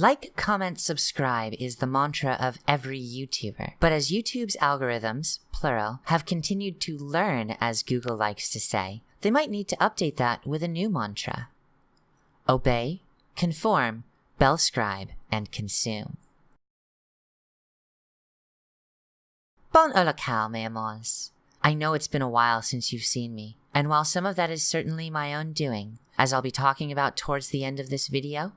Like, comment, subscribe is the mantra of every YouTuber. But as YouTube's algorithms, plural, have continued to learn, as Google likes to say, they might need to update that with a new mantra Obey, conform, bellscribe, and consume. Bon holocaust, mes amours. I know it's been a while since you've seen me, and while some of that is certainly my own doing, as I'll be talking about towards the end of this video,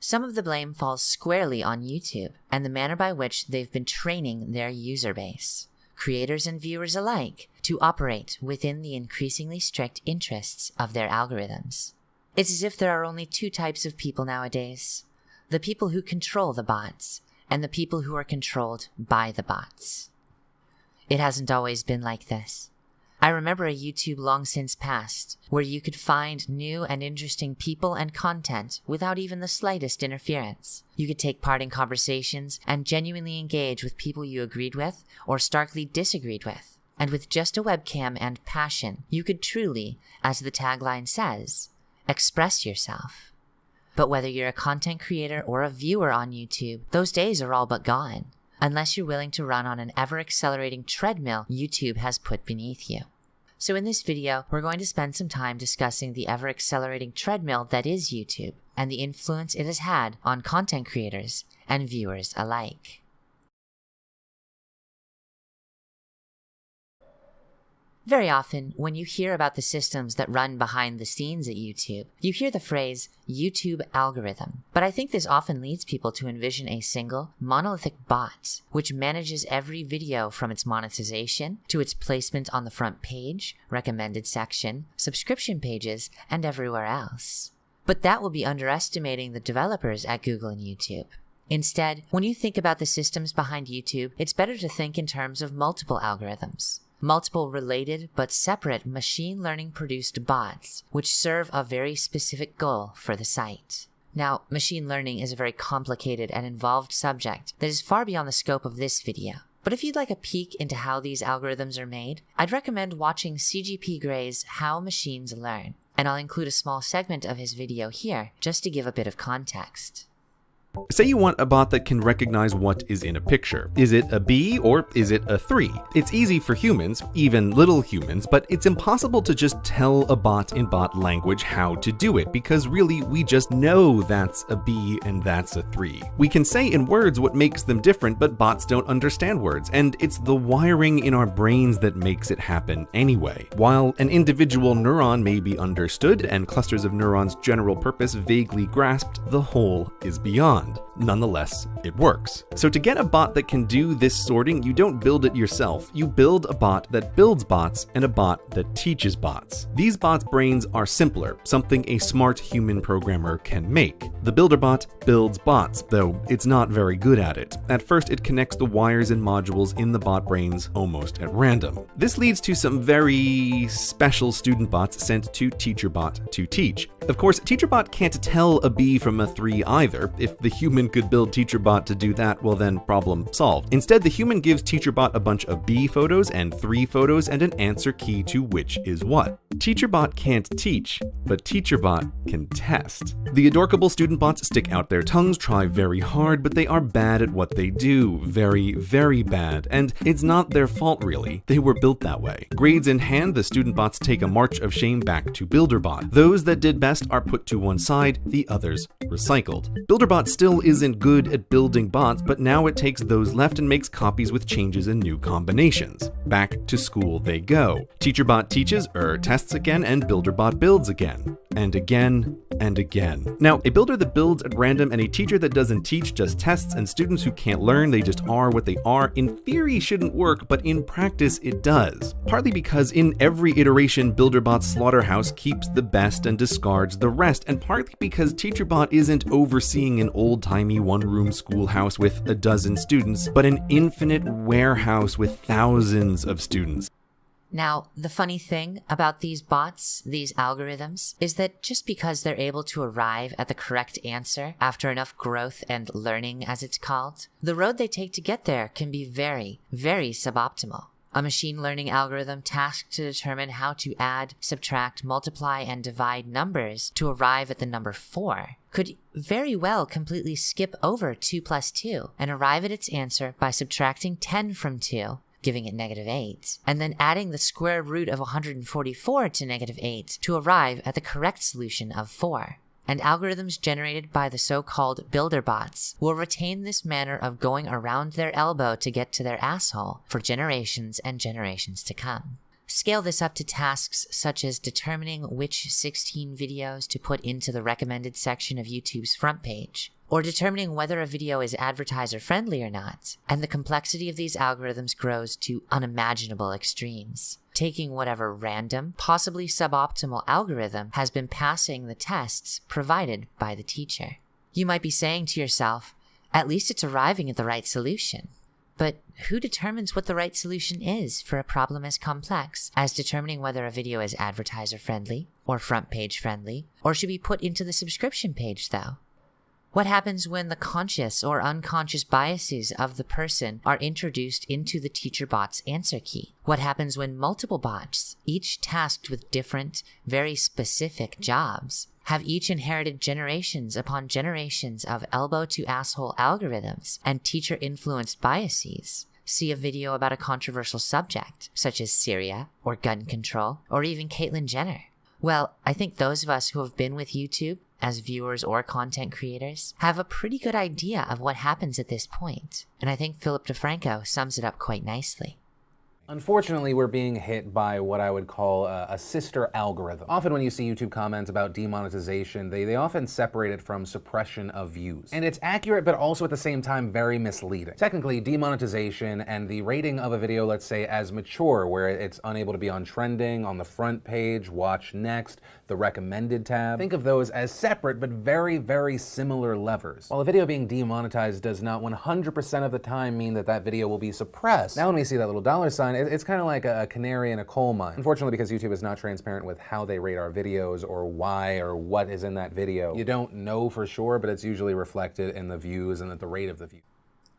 some of the blame falls squarely on YouTube and the manner by which they've been training their user base, creators and viewers alike, to operate within the increasingly strict interests of their algorithms. It's as if there are only two types of people nowadays the people who control the bots, and the people who are controlled by the bots. It hasn't always been like this. I remember a YouTube long since past where you could find new and interesting people and content without even the slightest interference. You could take part in conversations and genuinely engage with people you agreed with or starkly disagreed with. And with just a webcam and passion, you could truly, as the tagline says, express yourself. But whether you're a content creator or a viewer on YouTube, those days are all but gone unless you're willing to run on an ever accelerating treadmill YouTube has put beneath you. So in this video, we're going to spend some time discussing the ever accelerating treadmill that is YouTube and the influence it has had on content creators and viewers alike. Very often, when you hear about the systems that run behind the scenes at YouTube, you hear the phrase YouTube algorithm. But I think this often leads people to envision a single, monolithic bot, which manages every video from its monetization to its placement on the front page, recommended section, subscription pages, and everywhere else. But that will be underestimating the developers at Google and YouTube. Instead, when you think about the systems behind YouTube, it's better to think in terms of multiple algorithms multiple related but separate machine learning produced bots, which serve a very specific goal for the site. Now, machine learning is a very complicated and involved subject that is far beyond the scope of this video. But if you'd like a peek into how these algorithms are made, I'd recommend watching CGP Gray's How Machines Learn, and I'll include a small segment of his video here just to give a bit of context. Say you want a bot that can recognize what is in a picture. Is it a B or is it a 3? It's easy for humans, even little humans, but it's impossible to just tell a bot in bot language how to do it, because really we just know that's a B and that's a 3. We can say in words what makes them different, but bots don't understand words, and it's the wiring in our brains that makes it happen anyway. While an individual neuron may be understood and clusters of neurons' general purpose vaguely grasped, the whole is beyond. Nonetheless, it works. So to get a bot that can do this sorting, you don't build it yourself. You build a bot that builds bots and a bot that teaches bots. These bots' brains are simpler, something a smart human programmer can make. The builder bot builds bots, though it's not very good at it. At first, it connects the wires and modules in the bot brains almost at random. This leads to some very special student bots sent to TeacherBot to teach. Of course, TeacherBot can't tell a B from a 3 either. If the human could build TeacherBot to do that, well then problem solved. Instead, the human gives TeacherBot a bunch of B photos and 3 photos and an answer key to which is what. TeacherBot can't teach, but TeacherBot can test. The adorkable student bots stick out their tongues, try very hard, but they are bad at what they do. Very, very bad. And it's not their fault really. They were built that way. Grades in hand, the student bots take a march of shame back to BuilderBot. Those that did best are put to one side, the others recycled. BuilderBot still still isn't good at building bots, but now it takes those left and makes copies with changes and new combinations. Back to school they go. TeacherBot teaches, er tests again, and BuilderBot builds again. And again, and again. Now, a builder that builds at random and a teacher that doesn't teach just tests and students who can't learn, they just are what they are, in theory shouldn't work, but in practice it does. Partly because in every iteration, BuilderBot's slaughterhouse keeps the best and discards the rest, and partly because TeacherBot isn't overseeing an old old-timey one-room schoolhouse with a dozen students, but an infinite warehouse with thousands of students. Now, the funny thing about these bots, these algorithms, is that just because they're able to arrive at the correct answer after enough growth and learning, as it's called, the road they take to get there can be very, very suboptimal. A machine learning algorithm tasked to determine how to add, subtract, multiply, and divide numbers to arrive at the number 4 could very well completely skip over 2 plus 2 and arrive at its answer by subtracting 10 from 2 giving it negative 8, and then adding the square root of 144 to negative 8 to arrive at the correct solution of 4 and algorithms generated by the so-called builder bots will retain this manner of going around their elbow to get to their asshole for generations and generations to come. Scale this up to tasks such as determining which 16 videos to put into the recommended section of YouTube's front page, or determining whether a video is advertiser friendly or not, and the complexity of these algorithms grows to unimaginable extremes. Taking whatever random, possibly suboptimal algorithm has been passing the tests provided by the teacher. You might be saying to yourself, at least it's arriving at the right solution. But who determines what the right solution is for a problem as complex as determining whether a video is advertiser friendly or front page friendly, or should be put into the subscription page though? What happens when the conscious or unconscious biases of the person are introduced into the teacher bot's answer key? What happens when multiple bots, each tasked with different, very specific jobs, have each inherited generations upon generations of elbow to asshole algorithms and teacher influenced biases? See a video about a controversial subject, such as Syria, or gun control, or even Caitlyn Jenner. Well, I think those of us who have been with YouTube as viewers or content creators have a pretty good idea of what happens at this point, and I think Philip DeFranco sums it up quite nicely. Unfortunately, we're being hit by what I would call a, a, sister algorithm. Often when you see YouTube comments about demonetization, they, they often separate it from suppression of views. And it's accurate, but also at the same time very misleading. Technically, demonetization and the rating of a video, let's say, as mature, where it's unable to be on trending, on the front page, watch next, the recommended tab, think of those as separate but very, very similar levers. While a video being demonetized does not 100% of the time mean that that video will be suppressed. Now when we see that little dollar sign, it's kind of like a canary in a coal mine. Unfortunately, because YouTube is not transparent with how they rate our videos or why or what is in that video, you don't know for sure, but it's usually reflected in the views and at the rate of the views.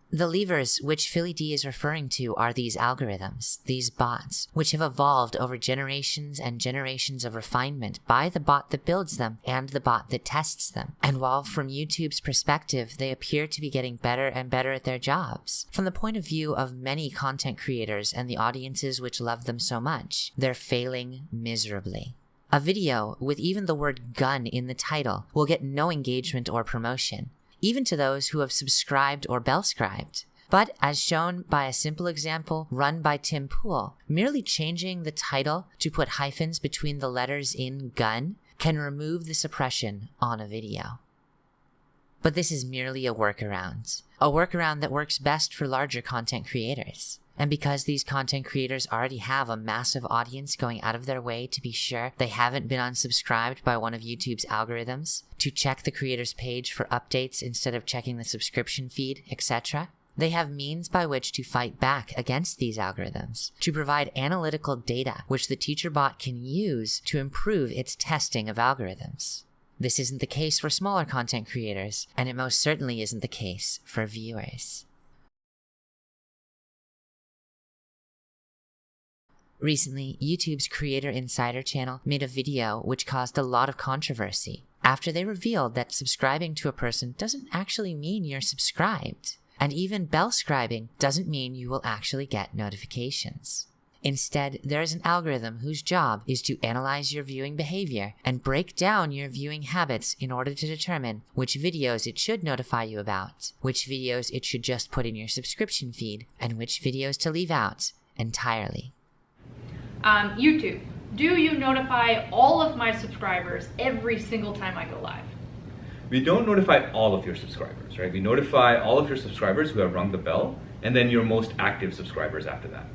The levers which Philly D is referring to are these algorithms, these bots, which have evolved over generations and generations of refinement by the bot that builds them and the bot that tests them. And while from YouTube's perspective, they appear to be getting better and better at their jobs, from the point of view of many content creators and the audiences which love them so much, they're failing miserably. A video with even the word gun in the title will get no engagement or promotion, even to those who have subscribed or bellscribed. But as shown by a simple example run by Tim Pool, merely changing the title to put hyphens between the letters in gun can remove the suppression on a video. But this is merely a workaround, a workaround that works best for larger content creators. And because these content creators already have a massive audience going out of their way to be sure they haven't been unsubscribed by one of YouTube's algorithms, to check the creator's page for updates instead of checking the subscription feed, etc., they have means by which to fight back against these algorithms, to provide analytical data which the teacher bot can use to improve its testing of algorithms. This isn't the case for smaller content creators, and it most certainly isn't the case for viewers. Recently, YouTube's Creator Insider channel made a video which caused a lot of controversy after they revealed that subscribing to a person doesn't actually mean you're subscribed. And even bell scribing doesn't mean you will actually get notifications. Instead, there is an algorithm whose job is to analyze your viewing behavior and break down your viewing habits in order to determine which videos it should notify you about, which videos it should just put in your subscription feed, and which videos to leave out entirely. Um, YouTube, do you notify all of my subscribers every single time I go live? We don't notify all of your subscribers, right? We notify all of your subscribers who have rung the bell, and then your most active subscribers after that.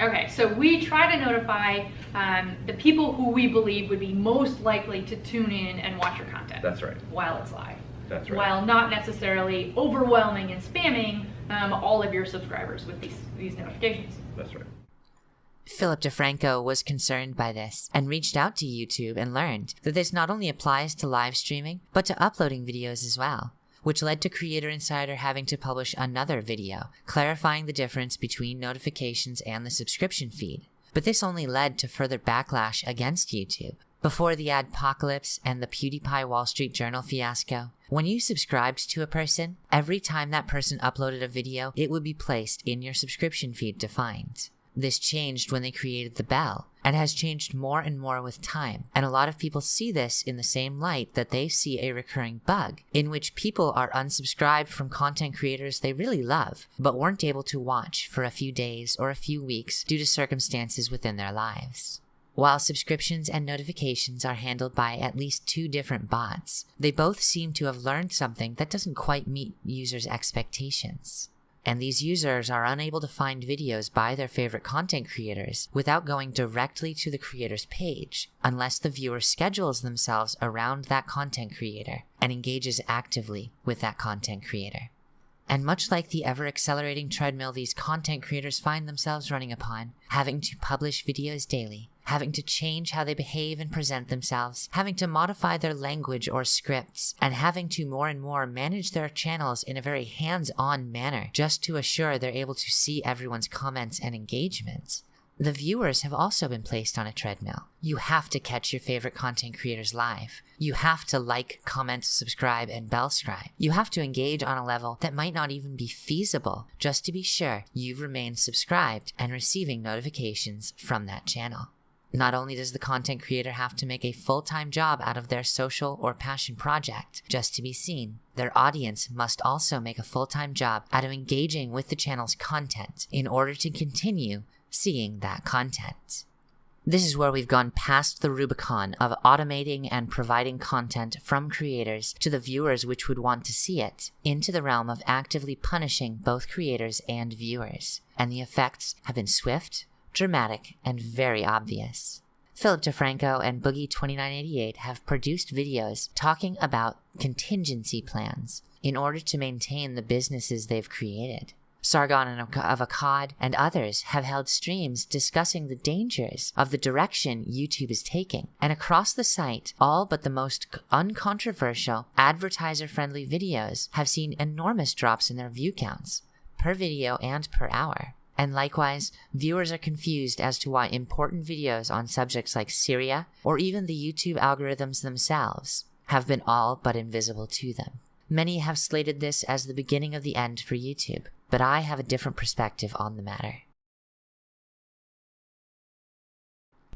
Okay, so we try to notify um, the people who we believe would be most likely to tune in and watch your content. That's right. While it's live. That's right. While not necessarily overwhelming and spamming um, all of your subscribers with these, these notifications. That's right. Philip DeFranco was concerned by this and reached out to YouTube and learned that this not only applies to live streaming, but to uploading videos as well. which led to Creator Insider having to publish another video clarifying the difference between notifications and the subscription feed. But this only led to further backlash against YouTube. Before the adpocalypse and the PewDiePie Wall Street Journal fiasco, when you subscribed to a person, every time that person uploaded a video, it would be placed in your subscription feed defined. This changed when they created the bell and has changed more and more with time. And a lot of people see this in the same light that they see a recurring bug in which people are unsubscribed from content creators they really love, but weren't able to watch for a few days or a few weeks due to circumstances within their lives. While subscriptions and notifications are handled by at least two different bots, they both seem to have learned something that doesn't quite meet users' expectations and these users are unable to find videos by their favorite content creators without going directly to the creator's page, unless the viewer schedules themselves around that content creator and engages actively with that content creator. And much like the ever accelerating treadmill these content creators find themselves running upon, having to publish videos daily, having to change how they behave and present themselves, having to modify their language or scripts, and having to more and more manage their channels in a very hands on manner just to assure they're able to see everyone's comments and engagements. The viewers have also been placed on a treadmill. You have to catch your favorite content creators live. You have to like, comment, subscribe, and bell scribe. You have to engage on a level that might not even be feasible just to be sure you've remained subscribed and receiving notifications from that channel. Not only does the content creator have to make a full time job out of their social or passion project just to be seen, their audience must also make a full time job out of engaging with the channel's content in order to continue seeing that content. This is where we've gone past the Rubicon of automating and providing content from creators to the viewers which would want to see it, into the realm of actively punishing both creators and viewers. And the effects have been swift, dramatic, and very obvious. Philip DeFranco and Boogie2988 have produced videos talking about contingency plans in order to maintain the businesses they've created. Sargon of Akkad and others have held streams discussing the dangers of the direction YouTube is taking. And across the site, all but the most uncontroversial, advertiser friendly videos have seen enormous drops in their view counts, per video and per hour. And likewise, viewers are confused as to why important videos on subjects like Syria, or even the YouTube algorithms themselves, have been all but invisible to them. Many have slated this as the beginning of the end for YouTube, but I have a different perspective on the matter.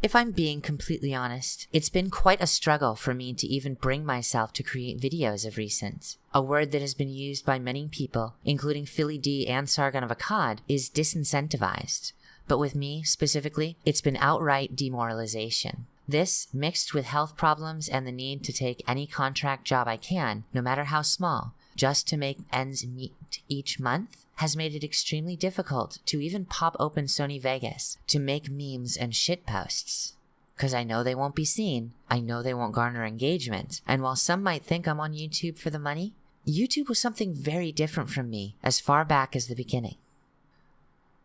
If I'm being completely honest, it's been quite a struggle for me to even bring myself to create videos of recent. A word that has been used by many people, including Philly D and Sargon of Akkad, is disincentivized. But with me, specifically, it's been outright demoralization. This, mixed with health problems and the need to take any contract job I can, no matter how small, just to make ends meet each month, has made it extremely difficult to even pop open Sony Vegas to make memes and shitposts. Because I know they won't be seen, I know they won't garner engagement, and while some might think I'm on YouTube for the money, YouTube was something very different from me as far back as the beginning.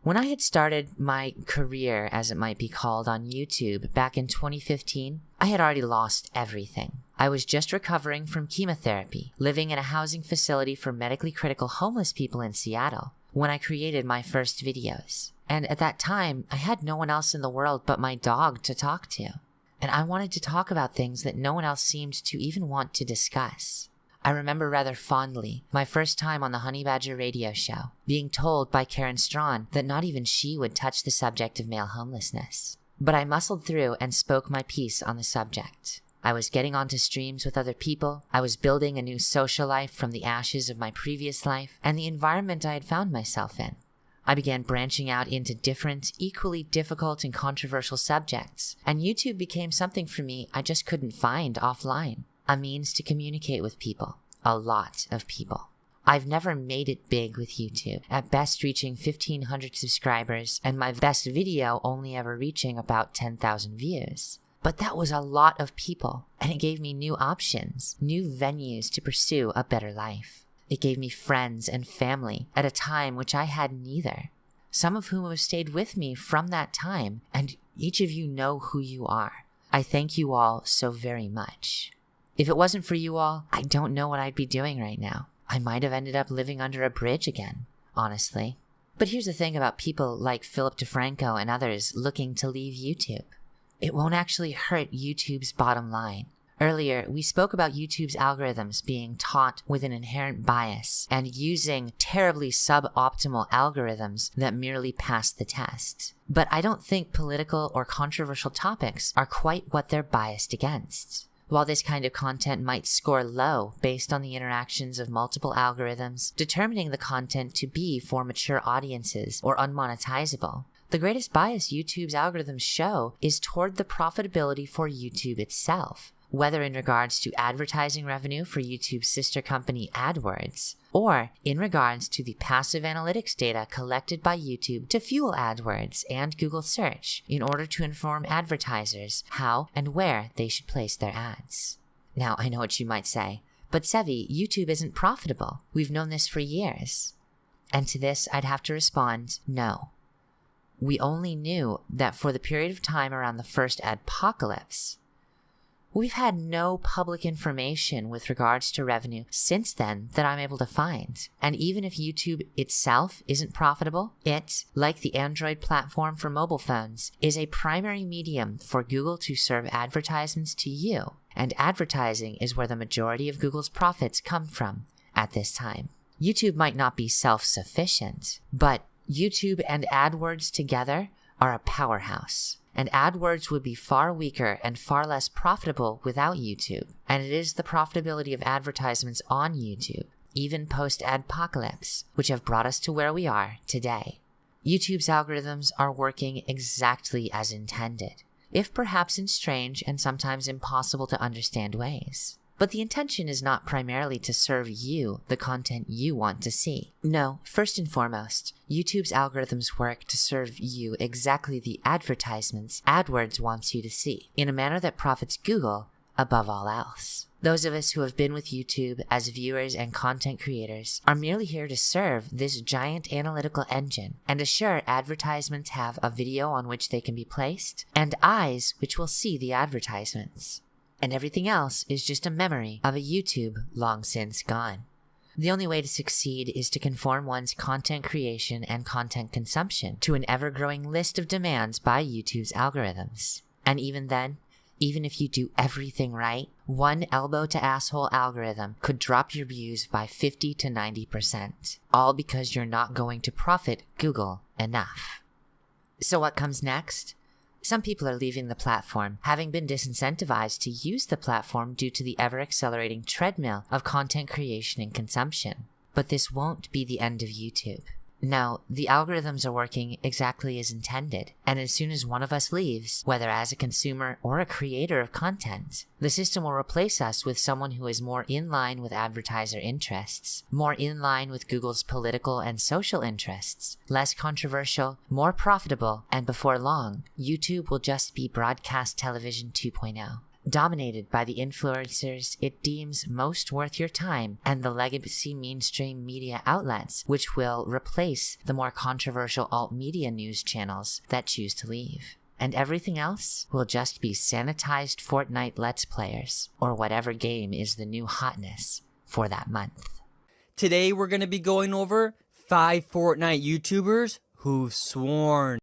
When I had started my career, as it might be called, on YouTube back in 2015, I had already lost everything. I was just recovering from chemotherapy, living in a housing facility for medically critical homeless people in Seattle, when I created my first videos. And at that time, I had no one else in the world but my dog to talk to. And I wanted to talk about things that no one else seemed to even want to discuss. I remember rather fondly my first time on the Honey Badger radio show, being told by Karen Straughan that not even she would touch the subject of male homelessness. But I muscled through and spoke my piece on the subject. I was getting onto streams with other people. I was building a new social life from the ashes of my previous life and the environment I had found myself in. I began branching out into different, equally difficult and controversial subjects, and YouTube became something for me I just couldn't find offline a means to communicate with people, a lot of people. I've never made it big with YouTube, at best reaching 1500 subscribers, and my best video only ever reaching about 10,000 views. But that was a lot of people, and it gave me new options, new venues to pursue a better life. It gave me friends and family at a time which I had neither, some of whom have stayed with me from that time, and each of you know who you are. I thank you all so very much. If it wasn't for you all, I don't know what I'd be doing right now. I might have ended up living under a bridge again, honestly. But here's the thing about people like Philip DeFranco and others looking to leave YouTube it won't actually hurt YouTube's bottom line. Earlier, we spoke about YouTube's algorithms being taught with an inherent bias and using terribly suboptimal algorithms that merely pass the test. But I don't think political or controversial topics are quite what they're biased against. While this kind of content might score low based on the interactions of multiple algorithms, determining the content to be for mature audiences or unmonetizable, the greatest bias YouTube's algorithms show is toward the profitability for YouTube itself, whether in regards to advertising revenue for YouTube's sister company AdWords, or in regards to the passive analytics data collected by YouTube to fuel AdWords and Google Search in order to inform advertisers how and where they should place their ads. Now, I know what you might say, but Sevi, YouTube isn't profitable. We've known this for years. And to this, I'd have to respond no we only knew that for the period of time around the first adpocalypse, we've had no public information with regards to revenue since then that I'm able to find. And even if YouTube itself isn't profitable, it, like the Android platform for mobile phones, is a primary medium for Google to serve advertisements to you. And advertising is where the majority of Google's profits come from at this time. YouTube might not be self sufficient, but YouTube and AdWords together are a powerhouse. And AdWords would be far weaker and far less profitable without YouTube. And it is the profitability of advertisements on YouTube, even post adpocalypse, which have brought us to where we are today. YouTube's algorithms are working exactly as intended, if perhaps in strange and sometimes impossible to understand ways. But the intention is not primarily to serve you the content you want to see. No, first and foremost, YouTube's algorithms work to serve you exactly the advertisements AdWords wants you to see, in a manner that profits Google above all else. Those of us who have been with YouTube as viewers and content creators are merely here to serve this giant analytical engine and assure advertisements have a video on which they can be placed and eyes which will see the advertisements and everything else is just a memory of a YouTube long since gone. The only way to succeed is to conform one's content creation and content consumption to an ever growing list of demands by YouTube's algorithms. And even then, even if you do everything right, one elbow to asshole algorithm could drop your views by 50 to 90%, all because you're not going to profit Google enough. So, what comes next? Some people are leaving the platform, having been disincentivized to use the platform due to the ever accelerating treadmill of content creation and consumption. But this won't be the end of YouTube. No, the algorithms are working exactly as intended, and as soon as one of us leaves, whether as a consumer or a creator of content, the system will replace us with someone who is more in line with advertiser interests, more in line with Google's political and social interests, less controversial, more profitable, and before long, YouTube will just be broadcast television 2.0 dominated by the influencers it deems most worth your time and the legacy mainstream media outlets, which will replace the more controversial alt media news channels that choose to leave. And everything else will just be sanitized Fortnite Let's Players, or whatever game is the new hotness for that month. Today we're going to be going over five Fortnite YouTubers who've sworn